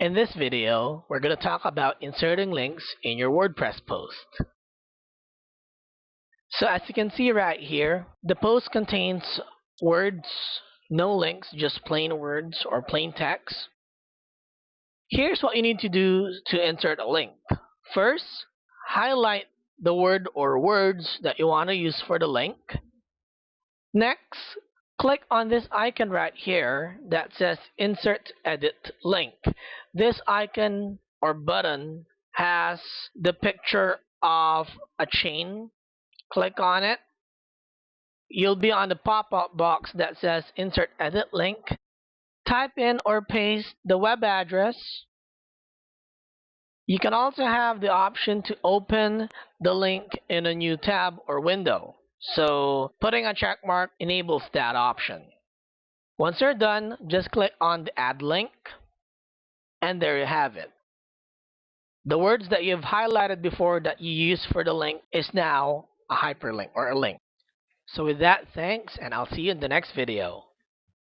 In this video, we're going to talk about inserting links in your WordPress post. So as you can see right here, the post contains words, no links, just plain words or plain text. Here's what you need to do to insert a link. First, highlight the word or words that you want to use for the link. Next, click on this icon right here that says Insert Edit Link. This icon or button has the picture of a chain. Click on it. You'll be on the pop-up box that says Insert Edit Link. Type in or paste the web address. You can also have the option to open the link in a new tab or window. So putting a check mark enables that option. Once you're done, just click on the add link and there you have it. The words that you've highlighted before that you use for the link is now a hyperlink or a link. So with that, thanks and I'll see you in the next video.